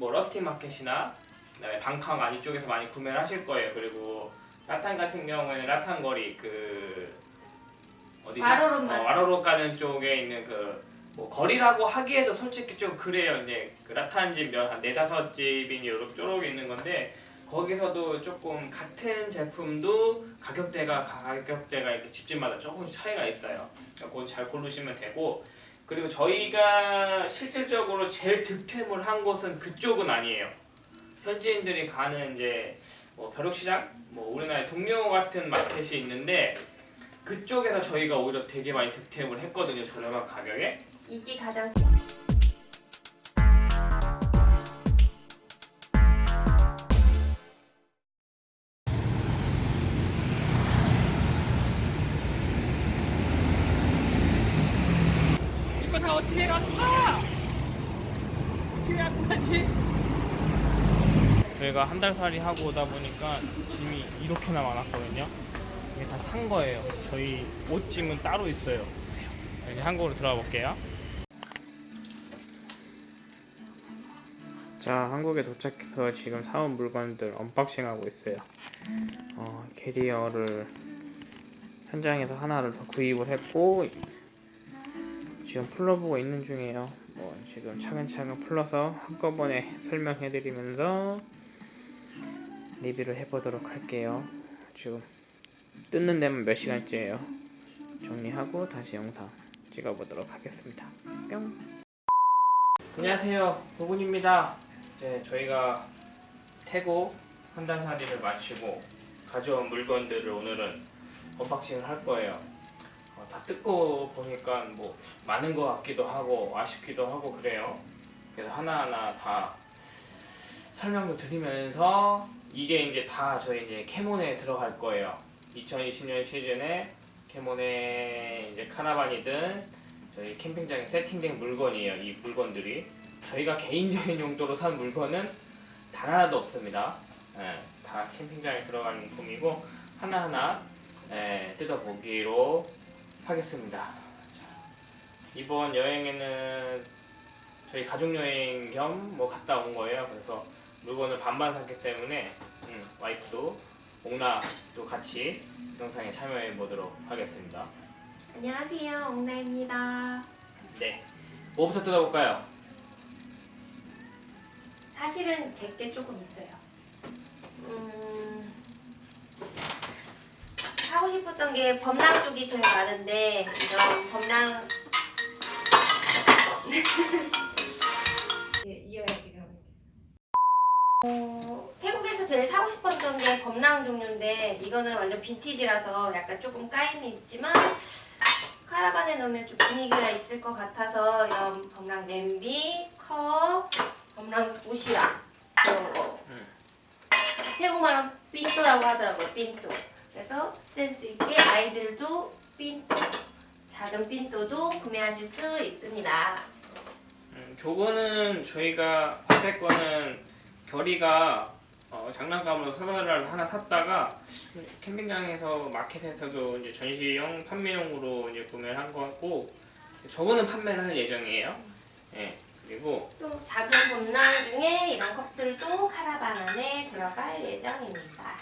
뭐 Rustic 마켓이나 그다음에 반캉왓 쪽에서 많이 구매를 하실 거예요. 그리고 라탄 같은 경우에는 라탄 거리 그 어디죠? 와로롯 마트. 어, 와로롯 가는 쪽에 있는 그 뭐 거리라고 하기에도 솔직히 좀 그래요. 이제 그 라탄 집 한 네다섯 집이 요렇게 쪼록 있는 건데 거기서도 조금 같은 제품도 가격대가 가격대가 이렇게 집집마다 조금씩 차이가 있어요. 그러니까 그거 잘 고르시면 되고 그리고 저희가 실질적으로 제일 득템을 한 곳은 그쪽은 아니에요. 현지인들이 가는 이제 뭐 벼룩시장, 뭐 우리나라의 동묘 같은 마켓이 있는데 그쪽에서 저희가 오히려 되게 많이 득템을 했거든요. 저렴한 가격에. 이게 가장 저희가 한 달 살이 하고 오다 보니까 짐이 이렇게나 많았거든요. 이게 다 산 거예요. 저희 옷짐은 따로 있어요. 이제 한국으로 들어가 볼게요. 자, 한국에 도착해서 지금 사온 물건들 unboxing 하고 있어요. 어, 캐리어를 현장에서 하나를 더 구입을 했고 지금 풀러보고 있는 중이에요. 뭐 지금 차근차근 풀러서 한꺼번에 설명해드리면서 리뷰를 해보도록 할게요. 지금 뜯는 데만 몇 시간째예요. 정리하고 다시 영상 찍어보도록 하겠습니다. 뿅. 안녕하세요, 도군입니다. 이제 저희가 태국 한달 살이를 마치고 가져온 물건들을 오늘은 unboxing을 할 거예요. 어, 다 뜯고 보니까 뭐 많은 것 같기도 하고 아쉽기도 하고 그래요. 그래서 하나하나 다 설명도 드리면서 이게 이제 다 저희 이제 캐몬에 들어갈 거예요. 2020년 시즌에 캐몬에 이제 카라반이든 저희 캠핑장에 세팅된 물건이에요. 이 물건들이 저희가 개인적인 용도로 산 물건은 단 하나도 없습니다. 예, 다 캠핑장에 들어갈 용품이고 하나하나 예, 뜯어보기로 하겠습니다. 자, 이번 여행에는 저희 가족 여행 겸 뭐 갔다 온 거예요. 그래서 물건을 반반 샀기 때문에 음, 와이프도 옥나도 같이 영상에 참여해 보도록 하겠습니다. 안녕하세요 옥나입니다. 네, 뭐부터 뜯어볼까요? 사실은 제게 조금 있어요. 음, 하고 싶었던 게 범랑 쪽이 제일 많은데 이런 범랑 어, 태국에서 제일 사고 싶었던 게 범랑 종류인데 이거는 완전 빈티지라서 약간 조금 까임이 있지만 카라반에 넣으면 좀 분위기가 있을 것 같아서 이런 범랑 냄비, 컵, 범랑 옷이랑 이런 거 음. 태국말로 삔또라고 하더라고요 삔또 그래서 센스 있게 아이들도 삔또 작은 삔또도 구매하실 수 있습니다 음, 저거는 저희가 앞에 거는 결이가 어, 장난감으로 사다를 하나 샀다가 캠핑장에서 마켓에서도 이제 전시용 판매용으로 이제 구매를 한 거고 저거는 판매를 할 예정이에요. 예. 그리고 또 작은 범랑 중에 이런 컵들도 카라반 안에 들어갈 예정입니다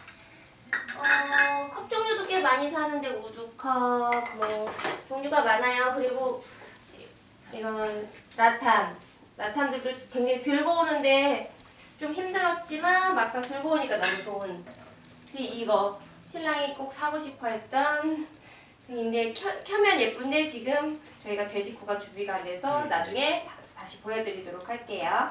어, 컵 종류도 꽤 많이 사는데 우두컵 뭐 종류가 많아요 그리고 이런 라탄 라탄들도 굉장히 들고 오는데 좀 힘들었지만 막상 들고 오니까 너무 좋은 이거 신랑이 꼭 사고 싶어 했던 근데 켜, 켜면 예쁜데 지금 저희가 돼지코가 준비가 안 돼서 음. 나중에 다- 다시 보여드리도록 할게요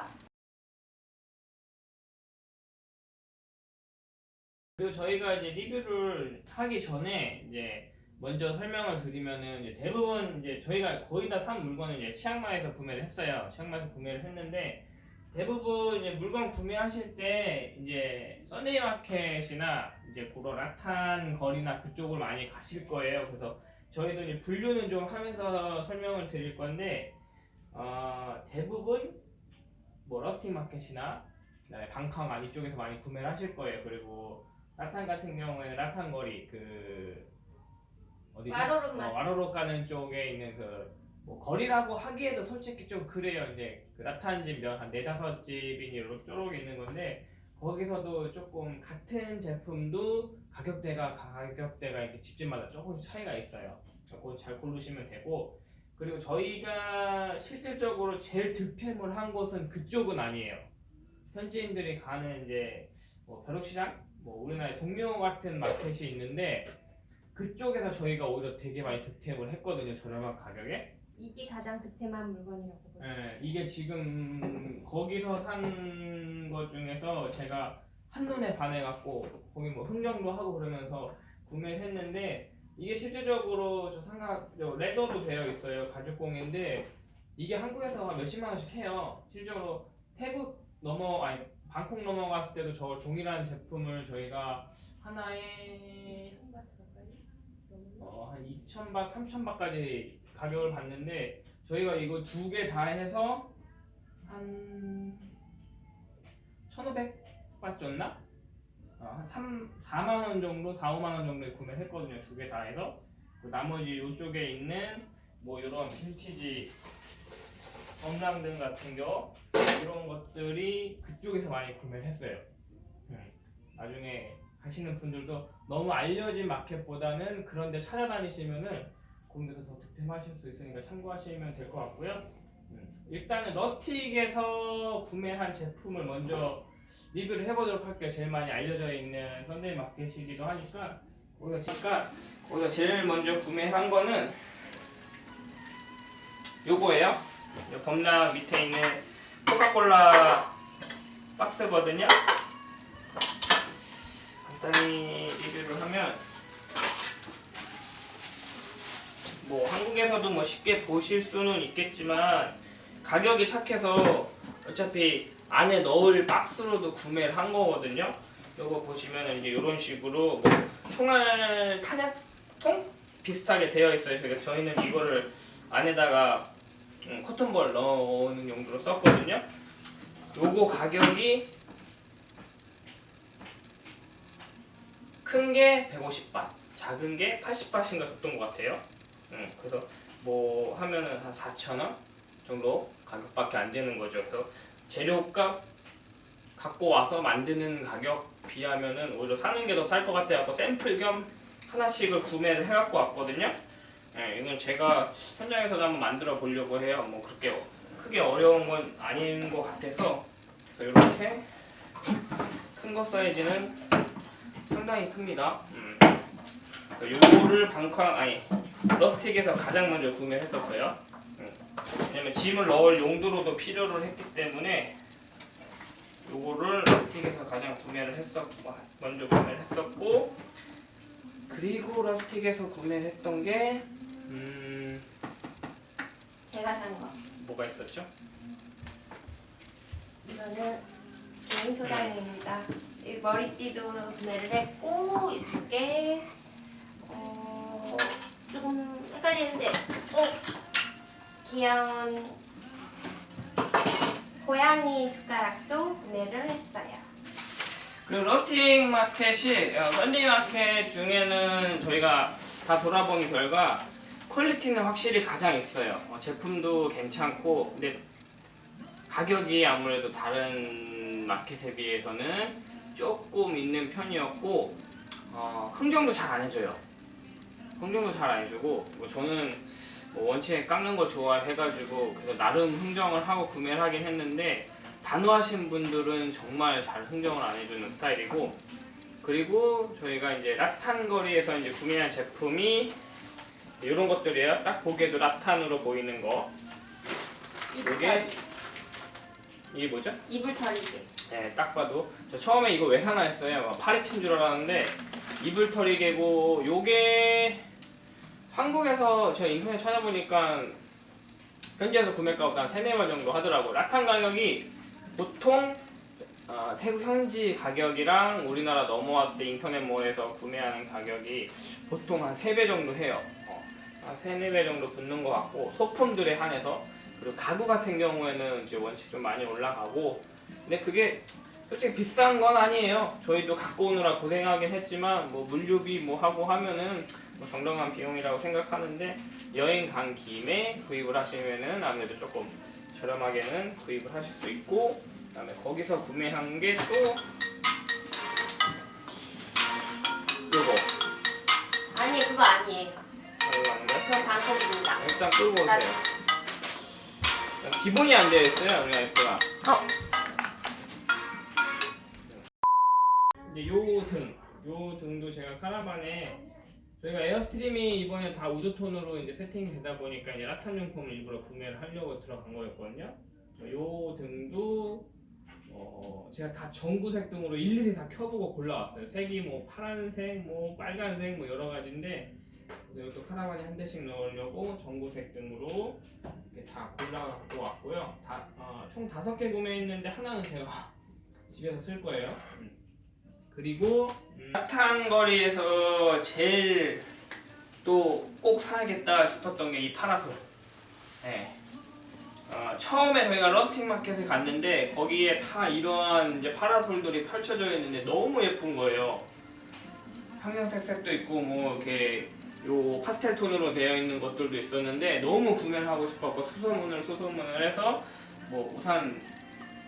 그리고 저희가 이제 리뷰를 하기 전에 이제 먼저 설명을 드리면은 이제 대부분 이제 저희가 거의 다 산 물건은 이제 치앙마이에서 구매를 했어요. 치앙마이에서 구매를 했는데 대부분 이제 물건 구매하실 때 이제 Sunday 마켓이나 이제 고로 라탄 거리나 그쪽을 많이 가실 거예요. 그래서 저희도 이제 분류는 좀 하면서 설명을 드릴 건데 어, 대부분 뭐 러스팅 마켓이나 그다음에 방캉 아니 쪽에서 많이 구매를 하실 거예요. 그리고 라탄 같은 경우에는 라탄 거리 그 어디죠? 와로로 어, 가는 쪽에 있는 그 뭐 거리라고 하기에도 솔직히 좀 그래요. 이제 그 라탄 집한 네다섯 집이 이렇게 쪼록 있는 건데 거기서도 조금 같은 제품도 가격대가 가격대가 이렇게 집집마다 조금씩 차이가 있어요. 그거 잘 고르시면 되고 그리고 저희가 실질적으로 제일 득템을 한 곳은 그쪽은 아니에요. 현지인들이 가는 이제 뭐 벼룩시장, 뭐 우리나라의 동묘 같은 마켓이 있는데 그쪽에서 저희가 오히려 되게 많이 득템을 했거든요. 저렴한 가격에. 이게 가장 득템한 물건이라고 보죠. 예, 이게 지금 거기서 산 것 중에서 제가 한눈에 반해갖고 거기 뭐 흥정도 하고 그러면서 구매를 했는데 이게 실질적으로 저 삼각 저 레더로 되어 있어요 가죽공인데. 이게 한국에서 한 몇십만 원씩 해요. 실제로 태국 넘어 아니 방콕 넘어갔을 때도 저 동일한 제품을 저희가 하나에 2,000바트 가까이? 넘나? 어, 한 2,000바, 3,000바까지 가격을 받는데 저희가 이거 두 개 다 해서 한 1,500바 줬나? 어, 한 3, 4만 원 정도, 4, 5만 원 정도에 구매를 했거든요. 두 개 다 해서. 그 나머지 이쪽에 있는 뭐 이런 빈티지 검랑등 같은 거 이런 것들이 그쪽에서 많이 구매를 했어요. 음, 나중에 가시는 분들도 너무 알려진 마켓보다는 그런 데 찾아다니시면은 거기서 더 득템하실 수 있으니까 참고하시면 될 것 같고요. 음, 일단은 Rustic에서 구매한 제품을 먼저 리뷰를 해보도록 할게요. 제일 많이 알려져 있는 Sunday 마켓이기도 하니까 거기서 잠깐 거기서 제일 먼저 구매한 거는 요거예요. 요 범락 밑에 있는 코카콜라 박스거든요. 간단히 리뷰를 하면 뭐 한국에서도 뭐 쉽게 보실 수는 있겠지만 가격이 착해서 어차피 안에 넣을 박스로도 구매를 한 거거든요. 요거 보시면은 이제 이런 식으로 뭐 총알 탄약통 비슷하게 되어 있어요. 그래서 저희는 이거를 안에다가 음, 커튼볼 넣는 용도로 썼거든요. 요거 가격이 큰 게 150바, 작은 게 80바신가 줬던 것 같아요. 음, 그래서 뭐 하면은 한 4,000원 정도 가격밖에 안 되는 거죠. 그래서 재료값 갖고 와서 만드는 가격 비하면은 오히려 사는 게 더 쌀 것 같아서 샘플 겸 하나씩을 구매를 해갖고 왔거든요. 예, 이건 제가 현장에서도 한번 만들어 보려고 해요. 뭐 그렇게 크게 어려운 건 아닌 것 같아서 그래서 이렇게 큰 거 사이즈는 상당히 큽니다. 음. 요거를 방쾅 아니 러스틱에서 가장 먼저 구매를 했었어요. 음. 왜냐면 짐을 넣을 용도로도 필요를 했기 때문에 요거를 러스틱에서 가장 구매를 했었고 먼저 구매를 했었고 그리고 러스틱에서 구매를 했던 게 음, 제가 산 거. 뭐가 있었죠? 이거는 개인 소장용입니다. 이 머리띠도 구매를 했고 이쁘게 어, 조금 헷갈리는데 어 귀여운 고양이 숟가락도 구매를 했어요. 그리고 Rustic 마켓이 어, Sunday 마켓 중에는 저희가 다 돌아본 결과 퀄리티는 확실히 가장 있어요. 어, 제품도 괜찮고 근데 가격이 아무래도 다른 마켓에 비해서는 조금 있는 편이었고 어, 흥정도 잘 안 해줘요. 흥정도 잘 안 해주고 뭐 저는 뭐 원체 깎는 거 좋아해가지고 그래서 나름 흥정을 하고 구매를 하긴 했는데 단호하신 분들은 정말 잘 흥정을 안 해주는 스타일이고 그리고 저희가 이제 라탄 거리에서 이제 구매한 제품이 이런 것들이에요. 딱 보기에도 라탄으로 보이는 거. 털이. 이게 뭐죠? 이불 털이게. 네, 딱 봐도 저 처음에 이거 왜 사나 했어요. 막 파리채인 줄 알았는데 이불털이 개고 요게 한국에서 제가 인터넷 찾아보니까 현지에서 구매가보다 한 3, 4만 정도 하더라고. 라탄 가격이 보통 어, 태국 현지 가격이랑 우리나라 넘어왔을 때 인터넷몰에서 구매하는 가격이 보통 한 3배 정도 해요. 어, 한 3, 4배 정도 붙는 것 같고 소품들에 한해서 그리고 가구 같은 경우에는 이제 원체 좀 많이 올라가고 근데 그게 솔직히 비싼 건 아니에요. 저희도 갖고 오느라 고생하긴 했지만 뭐 물류비 뭐 하고 하면은 뭐 정당한 비용이라고 생각하는데 여행 간 김에 구입을 하시면은 아무래도 조금 저렴하게는 구입을 하실 수 있고 그다음에 거기서 구매한 게 또 요거 아니 그거 아니에요. 이거 거요? 그건 방콕입니다. 일단 끄고 오세요. 일단 기본이 안 되어 있어요, 우리 와이프가. 어. 요 등도 제가 카라반에 저희가 Airstream이 이번에 다 wood tone으로 이제 세팅이 되다 보니까 이제 라탄 용품을 일부러 구매를 하려고 들어간 거였거든요. 요 등도 어 제가 다 전구색 등으로 일일이 다 켜보고 골라왔어요. 색이 뭐 파란색, 뭐 빨간색, 뭐 여러 가지인데 이것도 카라반에 한 대씩 넣으려고 전구색 등으로 이렇게 다 골라 갖고 왔고요. 다, 어, 총 다섯 개 구매했는데 하나는 제가 집에서 쓸 거예요. 음. 그리고 음, 핫한 거리에서 제일 또 꼭 사야겠다 싶었던 게 이 파라솔. 네. 어, 처음에 저희가 러스팅 마켓에 갔는데 거기에 다 이러한 이제 파라솔들이 펼쳐져 있는데 너무 예쁜 거예요. 황금색 색도 있고 뭐 이렇게 요 파스텔 톤으로 되어 있는 것들도 있었는데 너무 구매를 하고 싶었고 수소문을 수소문을 해서 뭐 우산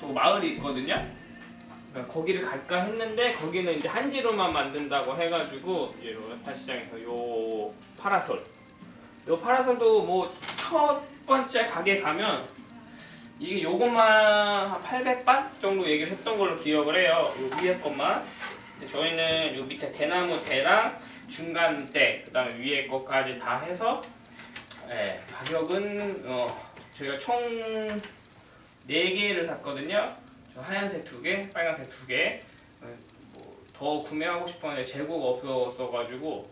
또 마을이 있거든요. 그러니까 거기를 갈까 했는데 거기는 이제 한지로만 만든다고 해가지고 이제 로타 시장에서 요 파라솔 요 파라솔도 뭐 첫 번째 가게 가면 이게 요것만 한 800바 정도 얘기를 했던 걸로 기억을 해요. 요 위에 것만. 저희는 요 밑에 대나무 대랑 중간 대 그 다음에 위에 것까지 다 해서 예, 가격은 어, 저희가 총 4개를 샀거든요. 저 하얀색 2개, 빨간색 2개. 어, 뭐더 구매하고 싶었는데 재고가 없었어가지고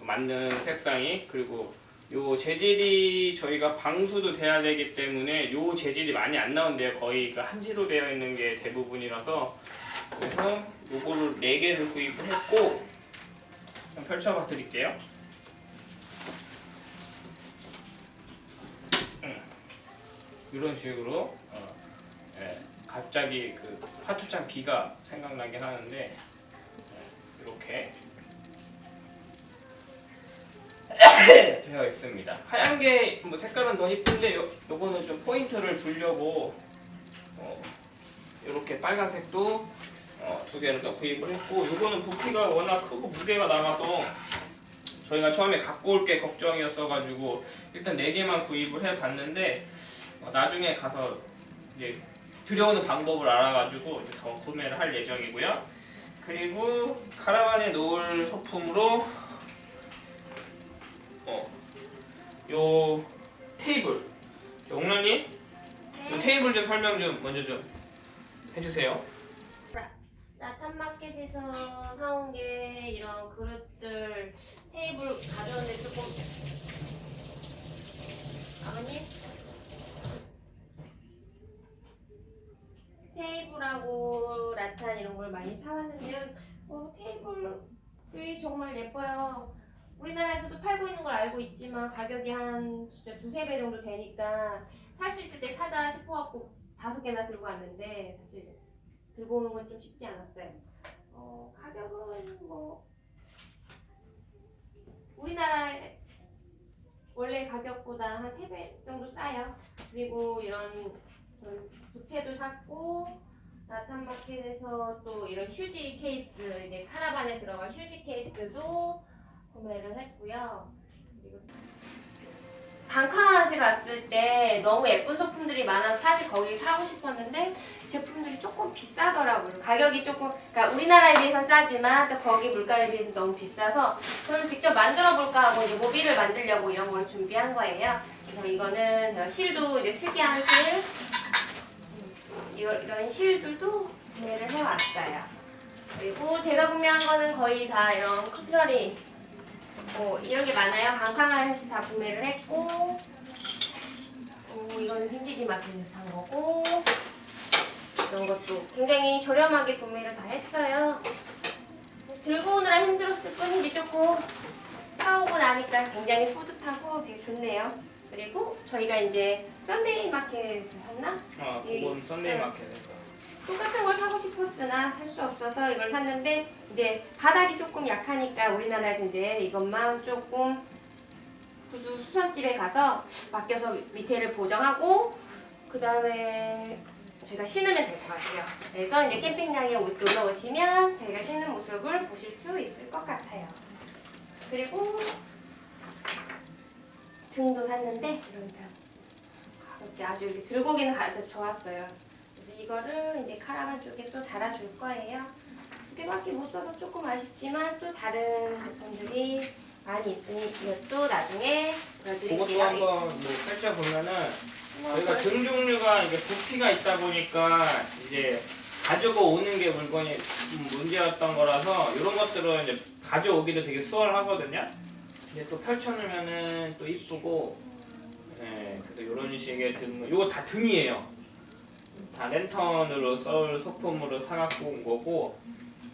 맞는 색상이 그리고 요 재질이 저희가 방수도 돼야 되기 때문에 요 재질이 많이 안 나온대요. 거의 그 한지로 되어 있는 게 대부분이라서 그래서 요거를 4개를 구입을 했고 좀 펼쳐봐 드릴게요. 음. 이런 식으로 갑자기 그 화투장 비가 생각나긴 하는데 예, 이렇게 되어 있습니다. 하얀 게 뭐 색깔은 너무 이쁜데 요, 요거는 좀 포인트를 주려고 어, 이렇게 빨간색도 어, 두 개를 더 구입을 했고 요거는 부피가 워낙 크고 무게가 나가서 저희가 처음에 갖고 올 게 걱정이었어가지고 일단 네 개만 구입을 해봤는데 어, 나중에 가서 이제 들여오는 방법을 알아가지고 이제 더 구매를 할 예정이고요. 그리고 카라반에 놓을 소품으로 어, 요 테이블. 저 옥란님, 요 테이블 좀 설명 좀 먼저 좀 해주세요. 라탄 마켓에서 사온 게 이런 그릇들 테이블 가져오는데 조금 아버님 테이블하고 라탄 이런 걸 많이 사왔는데요. 어, 테이블이 정말 예뻐요. 우리나라에서도 팔고 있는 걸 알고 있지만 가격이 한 진짜 두세 배 정도 되니까 살 수 있을 때 사자 싶어갖고 다섯 개나 들고 왔는데 사실 들고 오는 건 좀 쉽지 않았어요. 어, 가격은 뭐 우리나라 원래 가격보다 한 세 배 정도 싸요. 그리고 이런 좀 부채도 샀고 라탄 마켓에서 또 이런 휴지 케이스 이제 카라반에 들어갈 휴지 케이스도 구매를 했고요. 그리고 방카한테 갔을 때 너무 예쁜 소품들이 많아서 사실 거기 사고 싶었는데 제품들이 조금 비싸더라고요. 가격이 조금, 그러니까 우리나라에 비해서 싸지만 또 거기 물가에 비해서 너무 비싸서 저는 직접 만들어 볼까 하고 이제 모빌을 만들려고 이런 걸 준비한 거예요. 그래서 이거는 실도 이제 특이한 실, 음, 이런 실들도 구매를 해왔어요. 그리고 제가 구매한 거는 거의 다 이런 커트러리 어, 이런 게 많아요. 방카마에서 다 구매를 했고 어, 이거는 빈티지 마켓에서 산 거고 이런 것도 굉장히 저렴하게 구매를 다 했어요. 뭐 들고 오느라 힘들었을 뿐이지 조금 사오고 나니까 굉장히 뿌듯하고 되게 좋네요. 그리고 저희가 이제 Sunday 마켓에서 샀나? 아, 예, 그건 Sunday 네. 마켓에서. 똑같은 걸 사고 싶었으나 살 수 없어서 이걸 샀는데 이제 바닥이 조금 약하니까 우리나라에서 이제 이것만 조금 구두 수선집에 가서 맡겨서 밑에를 보정하고 그 다음에 저희가 신으면 될 것 같아요. 그래서 이제 캠핑장에 오- 놀러 오시면 저희가 신는 모습을 보실 수 있을 것 같아요. 그리고 등도 샀는데 이런 등 가볍게 아주 이렇게 들고 오기는 아주 좋았어요. 그래서 이거를 이제 카라반 쪽에 또 달아줄 거예요. 두 개밖에 못 써서 조금 아쉽지만 또 다른 제품들이 많이 있으니 이것도 나중에 그것도 보여드릴게요. 한번 뭐 펼쳐 보면은 뭐 저희가 등 종류가 이게 부피가 있다 보니까 이제 가지고 오는 게 물건이 좀 문제였던 거라서 이런 것들은 이제 가져오기도 되게 수월하거든요. 이제 또 펼쳐놓으면은 또 이쁘고, 예, 그래서 이런 식의 등, 이거 다 등이에요. 다 랜턴으로 썰 소품으로 사갖고 온 거고,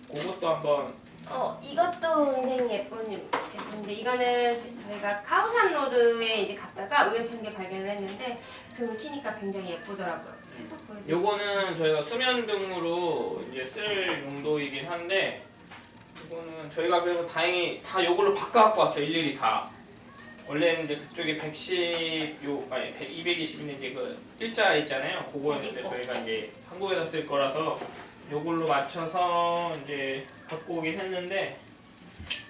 그것도 한번 어, 이것도 굉장히 예쁜 제품인데 이거는 저희가 카오산 로드에 이제 갔다가 우연찮게 발견을 했는데 등 키니까 굉장히 예쁘더라고요. 계속 보여드릴게요. 요거는 저희가 수면 등으로 이제 쓸 용도이긴 한데 이거는 저희가 그래서 다행히 다 요걸로 바꿔갖고 왔어요 일일이 다 원래는 이제 그쪽에 110, 요 아니 100, 220인데 이제 그 일자 있잖아요 그거였는데. 저희가 이제 한국에서 쓸 거라서 요걸로 맞춰서 이제 갖고 오긴 했는데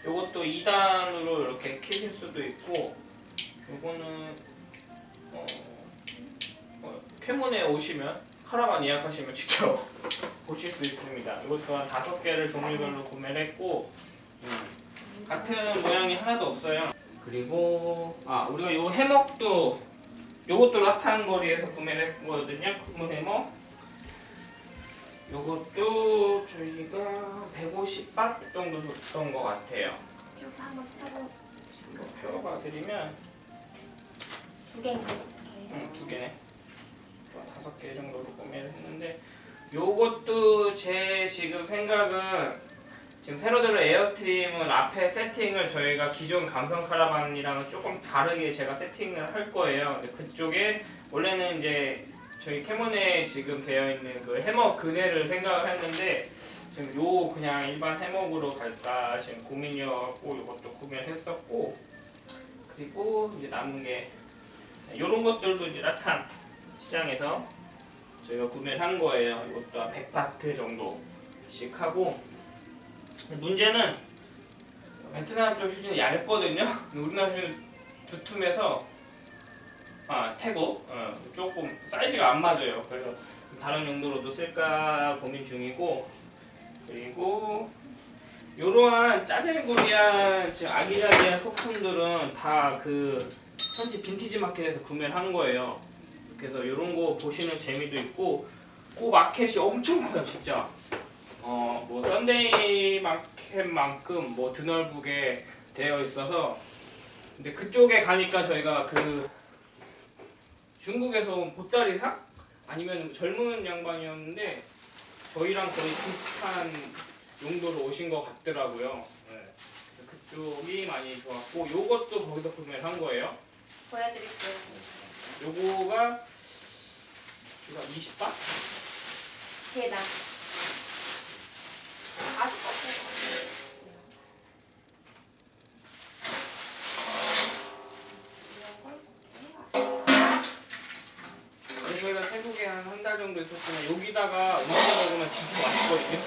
요것도 2단으로 이렇게 키실 수도 있고 요거는 어, 어, 캐몬에 오시면 카라반 예약하시면 직접 보실 수 있습니다. 이것 또한 다섯 개를 종류별로 구매를 했고 음, 같은 모양이 하나도 없어요. 그리고 아 우리가 요 해먹도 요것도 라탄 거리에서 구매를 했거든요. 큰 해먹. 요것도 저희가 150밧 정도 줬던 것 같아요. 이거 한번 펴고 이거 펴봐 드리면 두 개인가? 응, 두 개네. 뭐 다섯 개 정도로 구매를 했는데 요것도 제 지금 생각은 지금 새로 들어 Airstream은 앞에 세팅을 저희가 기존 감성 카라반이랑은 조금 다르게 제가 세팅을 할 거예요. 근데 그쪽에 원래는 이제 저희 캐몬에 지금 되어 있는 그 해머 그네를 생각을 했는데 지금 요 그냥 일반 해먹으로 갈까 지금 고민이어갖고 요것도 구매를 했었고 그리고 이제 남은 게 이런 것들도 이제 라탄 시장에서 저희가 구매를 한 거예요. 이것도 한 100바트 정도씩 하고 문제는 베트남 쪽 휴지는 얇거든요. 우리나라 휴지는 두툼해서 아 태국 어, 조금 사이즈가 안 맞아요. 그래서 다른 용도로도 쓸까 고민 중이고 그리고 이러한 짜잘구리한 지금 아기자기한 소품들은 다 그 현지 빈티지 마켓에서 구매를 한 거예요. 그래서 이런 거 보시는 재미도 있고 그 마켓이 엄청 커요 진짜. 어뭐 Sunday 마켓만큼 뭐 드넓게 되어 있어서 근데 그쪽에 가니까 저희가 그 중국에서 온 보따리상 아니면 젊은 양반이었는데 저희랑 거의 비슷한 용도로 오신 것 같더라고요. 네. 그쪽이 많이 좋았고 요것도 거기서 구매를 한 거예요. 보여드릴게요. 요거가 이거 20바? 개다. 아주 저희가 태국에 한 한 달 정도 있었으면 여기다가 음식 먹으면 진짜 맛있거든요.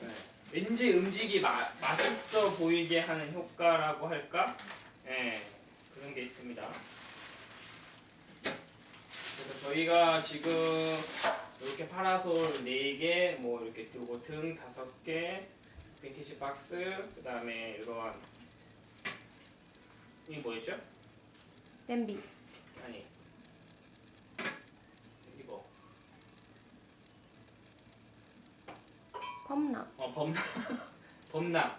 네. 왠지 음식이 마, 맛있어 보이게 하는 효과라고 할까? 네, 그런 게 있습니다. 그래서 저희가 지금 이렇게 파라솔 4개, 뭐 이렇게 요거 등 5개, 빈티지 박스, 그 다음에 이러한 이게 뭐였죠? 냄비. 아니 이거 펌나. 어 범, 범랑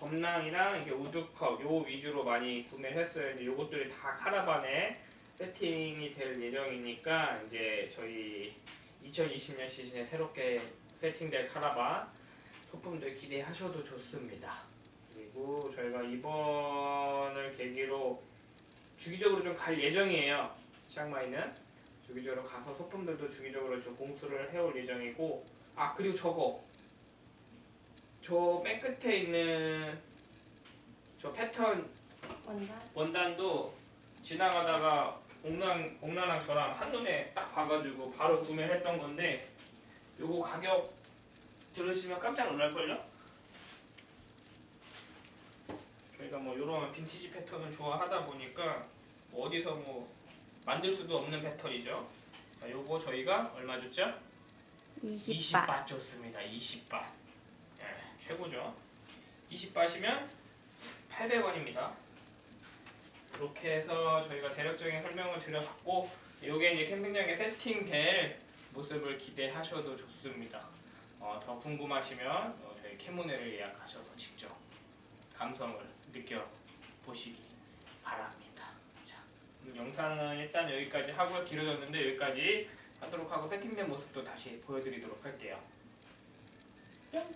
범랑이랑 이게 우드컵 요 위주로 많이 구매를 했어요. 이제 요것들이 다 카라반에 세팅이 될 예정이니까 이제 저희 2020년 시즌에 새롭게 세팅될 카라반 소품들 기대하셔도 좋습니다. 그리고 저희가 이번을 계기로 주기적으로 좀 갈 예정이에요. 치앙마이는 주기적으로 가서 소품들도 주기적으로 좀 공수를 해올 예정이고 아 그리고 저거 저 맨 끝에 있는 저 패턴 원단. 원단도 지나가다가 옥랑 옥랑랑 저랑 한눈에 딱 봐가지고 바로 구매를 했던 건데 요거 가격 들으시면 깜짝 놀랄걸요? 저희가 뭐 요런 빈티지 패턴을 좋아하다 보니까 뭐 어디서 뭐 만들 수도 없는 패턴이죠. 자, 요거 저희가 얼마 줬죠? 20바 줬습니다. 20바. 예, 최고죠. 20바시면 800원입니다. 이렇게 해서 저희가 대략적인 설명을 드려봤고 요게 이제 캠핑장에 세팅될 모습을 기대하셔도 좋습니다. 어, 더 궁금하시면 어, 저희 캐모네를 예약하셔서 직접 감성을 느껴보시기 바랍니다. 자, 영상은 일단 여기까지 하고 길어졌는데 여기까지 하도록 하고 세팅된 모습도 다시 보여드리도록 할게요. 뿅!